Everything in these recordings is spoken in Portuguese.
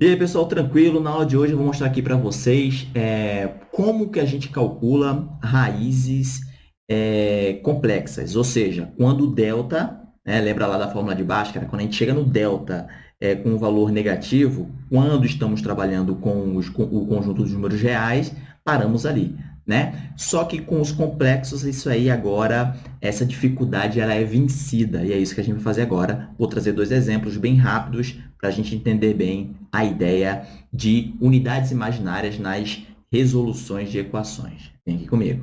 E aí, pessoal, tranquilo? Na aula de hoje eu vou mostrar aqui para vocês é, como que a gente calcula raízes é, complexas, ou seja, quando o delta, né, lembra lá da fórmula de Bhaskara, quando a gente chega no delta é, com um valor negativo, quando estamos trabalhando com, os, com o conjunto dos números reais, paramos ali. Né? Só que com os complexos, isso aí agora, essa dificuldade ela é vencida. E é isso que a gente vai fazer agora. Vou trazer dois exemplos bem rápidos para a gente entender bem a ideia de unidades imaginárias nas resoluções de equações. Vem aqui comigo.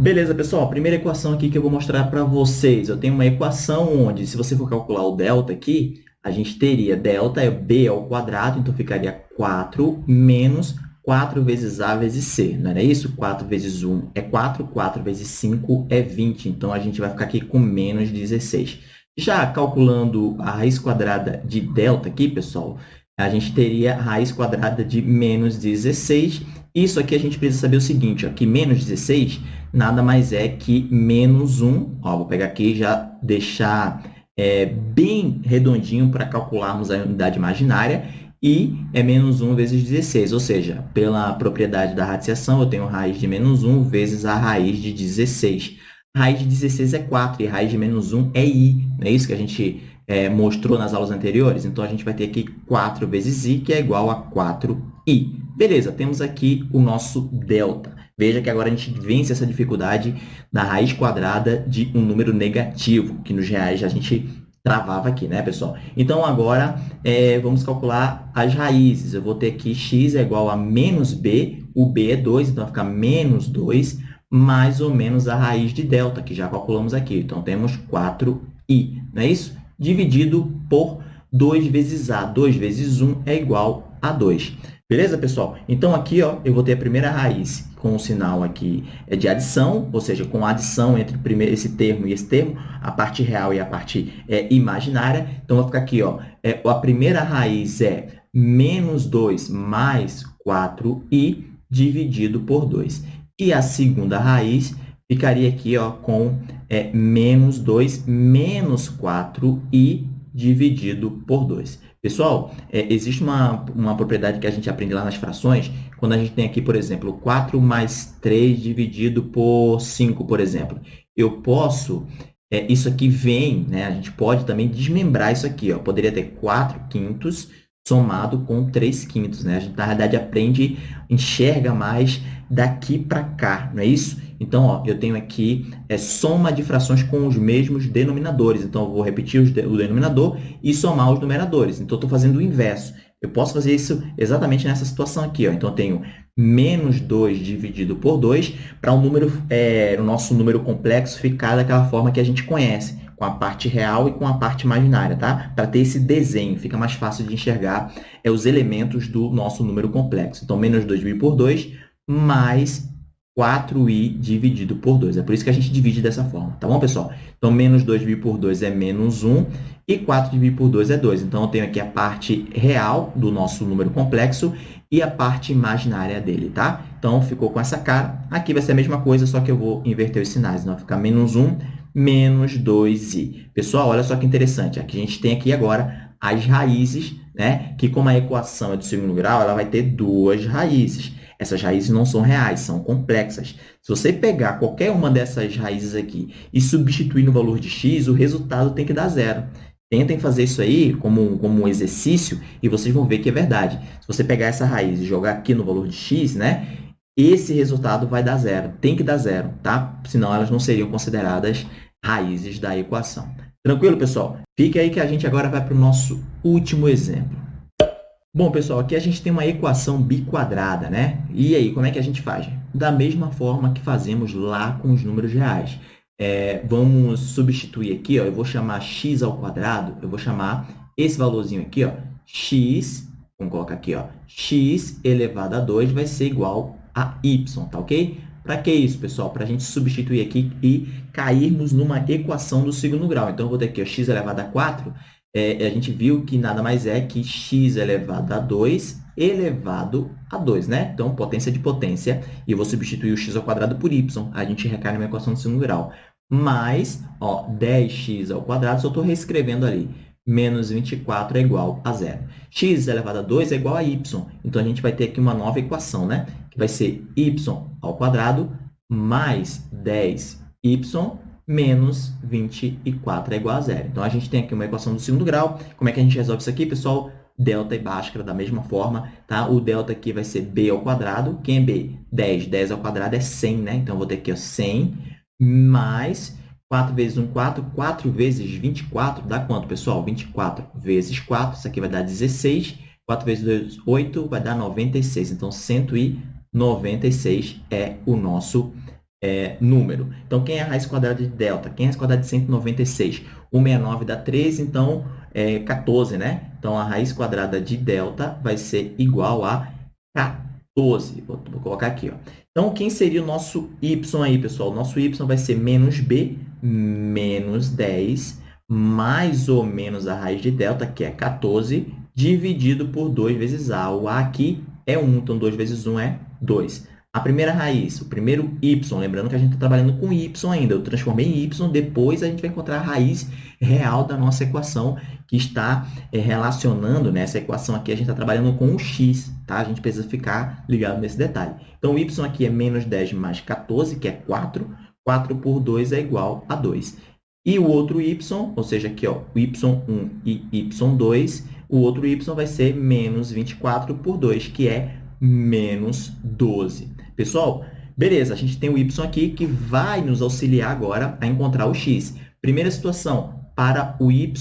Beleza, pessoal? Primeira equação aqui que eu vou mostrar para vocês. Eu tenho uma equação onde, se você for calcular o delta aqui, a gente teria delta é b ao quadrado, então ficaria 4 menos 4 vezes A vezes C, não era isso? 4 vezes 1 é 4, 4 vezes 5 é 20, então a gente vai ficar aqui com menos 16. Já calculando a raiz quadrada de delta aqui, pessoal, a gente teria a raiz quadrada de menos 16. Isso aqui a gente precisa saber o seguinte, ó, que menos 16 nada mais é que menos 1. Ó, vou pegar aqui e já deixar é, bem redondinho para calcularmos a unidade imaginária e é menos 1 vezes 16, ou seja, pela propriedade da radiciação, eu tenho raiz de menos 1 vezes a raiz de 16. A raiz de 16 é 4 e raiz de menos 1 é i, não é isso que a gente é, mostrou nas aulas anteriores? Então, a gente vai ter aqui 4 vezes i, que é igual a 4i. Beleza, temos aqui o nosso delta. Veja que agora a gente vence essa dificuldade da raiz quadrada de um número negativo, que nos reais a gente travava aqui, né, pessoal? Então, agora, é, vamos calcular as raízes. Eu vou ter aqui x é igual a menos b, o b é 2, então vai ficar menos 2, mais ou menos a raiz de delta, que já calculamos aqui. Então, temos 4i, não é isso? Dividido por 2 vezes a. 2 vezes 1 é igual a 2. Beleza, pessoal? Então, aqui ó, eu vou ter a primeira raiz com o sinal aqui é de adição, ou seja, com adição entre esse termo e esse termo, a parte real e a parte é, imaginária. Então, vai ficar aqui, ó, é, a primeira raiz é menos 2 mais 4i dividido por 2. E a segunda raiz ficaria aqui ó, com é, menos 2 menos 4i dividido por 2. Pessoal, é, existe uma, uma propriedade que a gente aprende lá nas frações, quando a gente tem aqui, por exemplo, 4 mais 3 dividido por 5, por exemplo. Eu posso, é, isso aqui vem, né, a gente pode também desmembrar isso aqui. Ó, poderia ter 4 quintos somado com 3 quintos. Né? A gente, na realidade, aprende, enxerga mais daqui para cá, não é isso? Então, ó, eu tenho aqui é, soma de frações com os mesmos denominadores. Então, eu vou repetir de, o denominador e somar os numeradores. Então, eu estou fazendo o inverso. Eu posso fazer isso exatamente nessa situação aqui. Ó. Então, eu tenho menos 2 dividido por 2 para um número, é, o nosso número complexo ficar daquela forma que a gente conhece, com a parte real e com a parte imaginária, tá? Para ter esse desenho, fica mais fácil de enxergar é, os elementos do nosso número complexo. Então, menos 2 dividido por 2 mais 4i dividido por 2. É por isso que a gente divide dessa forma, tá bom, pessoal? Então, menos 2 dividido por 2 é menos 1 e 4 dividido por 2 é 2. Então, eu tenho aqui a parte real do nosso número complexo e a parte imaginária dele, tá? Então, ficou com essa cara. Aqui vai ser a mesma coisa, só que eu vou inverter os sinais. Então, vai ficar menos 1 menos 2i. Pessoal, olha só que interessante. Aqui a gente tem aqui agora as raízes, né? Que como a equação é do segundo grau, ela vai ter duas raízes. Essas raízes não são reais, são complexas. Se você pegar qualquer uma dessas raízes aqui e substituir no valor de x, o resultado tem que dar zero. Tentem fazer isso aí como, como um exercício e vocês vão ver que é verdade. Se você pegar essa raiz e jogar aqui no valor de x, né, esse resultado vai dar zero. Tem que dar zero, tá? Senão elas não seriam consideradas raízes da equação. Tranquilo, pessoal? Fique aí que a gente agora vai para o nosso último exemplo. Bom, pessoal, aqui a gente tem uma equação biquadrada, né? E aí, como é que a gente faz? Da mesma forma que fazemos lá com os números reais. É, vamos substituir aqui, ó, eu vou chamar x ao quadrado, eu vou chamar esse valorzinho aqui, ó, x, vamos colocar aqui, ó, x elevado a 2 vai ser igual a y, tá ok? Para que isso, pessoal? Para a gente substituir aqui e cairmos numa equação do segundo grau. Então, eu vou ter aqui ó, x elevado a 4 é, a gente viu que nada mais é que x elevado a 2 elevado a 2, né? Então, potência de potência. E eu vou substituir o x ao quadrado por y. A gente recai numa equação de segundo grau. mais ó, 10x ao quadrado, só estou reescrevendo ali, menos 24 é igual a zero. x elevado a 2 é igual a y. Então, a gente vai ter aqui uma nova equação, né? que vai ser y ao quadrado mais 10y menos 24 é igual a zero. Então, a gente tem aqui uma equação do segundo grau. Como é que a gente resolve isso aqui, pessoal? Delta e Bhaskara da mesma forma, tá? O delta aqui vai ser b ao quadrado. Quem é b? 10. 10 ao quadrado é 100, né? Então, eu vou ter aqui ó, 100 mais 4 vezes 1, 4. 4 vezes 24 dá quanto, pessoal? 24 vezes 4, isso aqui vai dar 16. 4 vezes 2, 8, vai dar 96. Então, 196 é o nosso é, número. Então, quem é a raiz quadrada de delta? Quem é a raiz quadrada de 196? 169 dá 13, então é 14, né? Então, a raiz quadrada de delta vai ser igual a 14. Vou, colocar aqui. Ó. Então, quem seria o nosso y aí, pessoal? O nosso y vai ser menos b, menos 10, mais ou menos a raiz de delta, que é 14, dividido por 2 vezes a. O a aqui é 1, então 2 vezes 1 é 2. A primeira raiz, o primeiro y, lembrando que a gente está trabalhando com y ainda, eu transformei em y, depois a gente vai encontrar a raiz real da nossa equação, que está é, relacionando, né, equação aqui, a gente está trabalhando com o x, tá? A gente precisa ficar ligado nesse detalhe. Então, o y aqui é menos 10 mais 14, que é 4. 4 por 2 é igual a 2. E o outro y, ou seja, aqui ó, o y1 e y2, o outro y vai ser menos 24 por 2, que é menos 12. Pessoal, beleza, a gente tem o y aqui que vai nos auxiliar agora a encontrar o x. Primeira situação, para o y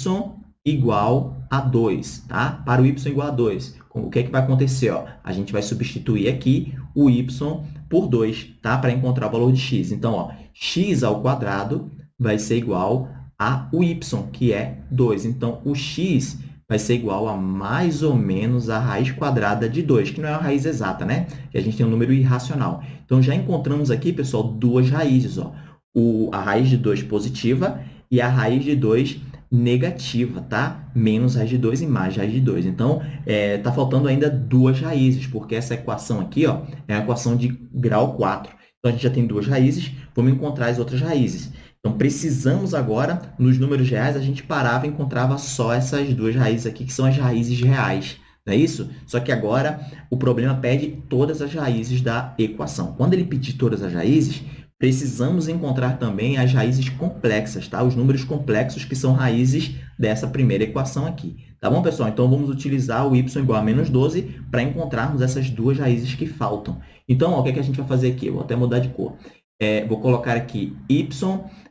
igual a 2, tá? Para o y igual a 2, o que, é que vai acontecer? Ó? A gente vai substituir aqui o y por 2, tá? Para encontrar o valor de x. Então, ó, x ao quadrado vai ser igual a o y, que é 2. Então, o x vai ser igual a mais ou menos a raiz quadrada de 2, que não é uma raiz exata, né? Que a gente tem um número irracional. Então, já encontramos aqui, pessoal, duas raízes. Ó. O, a raiz de 2 positiva e a raiz de 2 negativa, tá? Menos raiz de 2 e mais raiz de 2. Então, é, tá faltando ainda duas raízes, porque essa equação aqui ó, é a equação de grau 4. Então, a gente já tem duas raízes, vamos encontrar as outras raízes. Então, precisamos agora, nos números reais, a gente parava e encontrava só essas duas raízes aqui, que são as raízes reais. Não é isso? Só que agora o problema pede todas as raízes da equação. Quando ele pedir todas as raízes, precisamos encontrar também as raízes complexas, tá? Os números complexos que são raízes dessa primeira equação aqui. Tá bom, pessoal? Então, vamos utilizar o y igual a menos 12 para encontrarmos essas duas raízes que faltam. Então, ó, o que, é que a gente vai fazer aqui? Eu vou até mudar de cor. É, vou colocar aqui y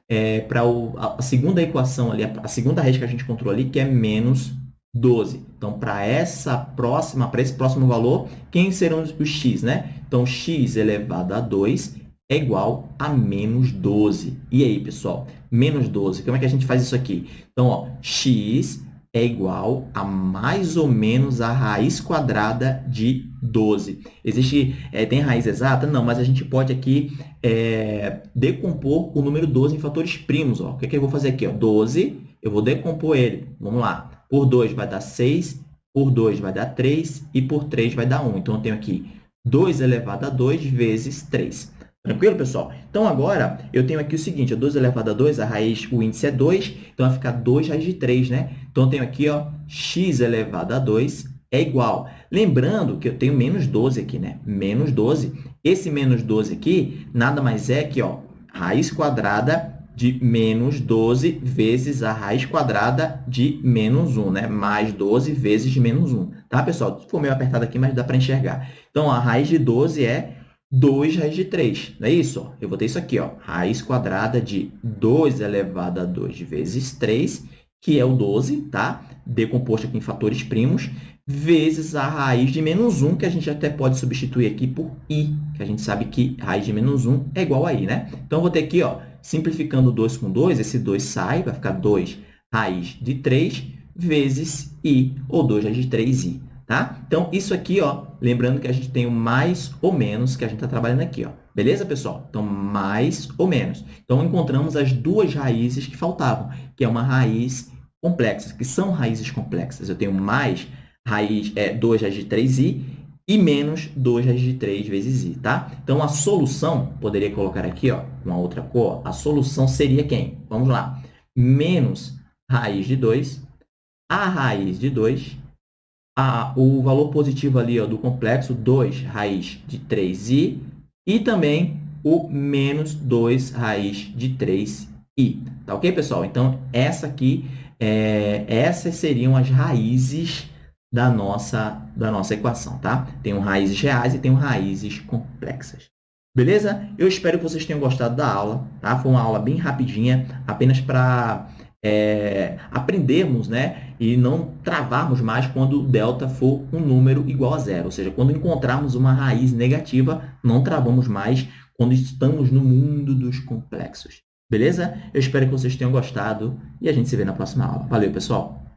é, para a segunda equação ali, a segunda raiz que a gente encontrou ali, que é menos 12. Então, para essa próxima, para esse próximo valor, quem serão os x, né? Então, x elevado a 2 é igual a menos 12. E aí, pessoal? Menos 12. Como é que a gente faz isso aqui? Então, ó, x é igual a mais ou menos a raiz quadrada de 12. Existe, é, tem raiz exata? Não, mas a gente pode aqui é, decompor o número 12 em fatores primos. Ó. O que, é que eu vou fazer aqui? Ó? 12, eu vou decompor ele. Vamos lá. Por 2 vai dar 6, por 2 vai dar 3 e por 3 vai dar 1. Então, eu tenho aqui 2 elevado a 2 vezes 3. Tranquilo, pessoal? Então, agora, eu tenho aqui o seguinte, 2 elevado a 2, a raiz, o índice é 2, então vai ficar 2 raiz de 3, né? Então, eu tenho aqui, ó, x elevado a 2 é igual. Lembrando que eu tenho menos 12 aqui, né? Menos 12. Esse menos 12 aqui, nada mais é que, ó, raiz quadrada de menos 12 vezes a raiz quadrada de menos 1, né? Mais 12 vezes menos 1, tá, pessoal? Ficou meio apertado aqui, mas dá para enxergar. Então, a raiz de 12 é 2 raiz de 3. Não é isso? Eu vou ter isso aqui, ó, raiz quadrada de 2 elevado a 2 vezes 3, que é o 12, tá? Decomposto aqui em fatores primos, vezes a raiz de menos 1, que a gente até pode substituir aqui por i, que a gente sabe que raiz de menos 1 é igual a i, né? Então, eu vou ter aqui, ó, simplificando 2 com 2, esse 2 sai, vai ficar 2 raiz de 3 vezes i, ou 2 raiz de 3i. Tá? Então, isso aqui, ó, lembrando que a gente tem o mais ou menos que a gente está trabalhando aqui. Ó. Beleza, pessoal? Então, mais ou menos. Então, encontramos as duas raízes que faltavam, que é uma raiz complexa, que são raízes complexas. Eu tenho mais raiz, é, 2 raiz de 3i e menos 2 raiz de 3 vezes i, tá? Então, a solução, poderia colocar aqui, ó, com a outra cor, a solução seria quem? Vamos lá. Menos raiz de 2, a raiz de 2, a, o valor positivo ali ó, do complexo, 2 raiz de 3i, e também o menos 2 raiz de 3i. Tá ok, pessoal? Então, essa aqui, é, essas seriam as raízes da nossa, da nossa equação, tá? Tem raízes reais e tem raízes complexas. Beleza? Eu espero que vocês tenham gostado da aula, tá? Foi uma aula bem rapidinha, apenas para é, aprendermos, né? E não travarmos mais quando o delta for um número igual a zero. Ou seja, quando encontrarmos uma raiz negativa, não travamos mais quando estamos no mundo dos complexos. Beleza? Eu espero que vocês tenham gostado e a gente se vê na próxima aula. Valeu, pessoal!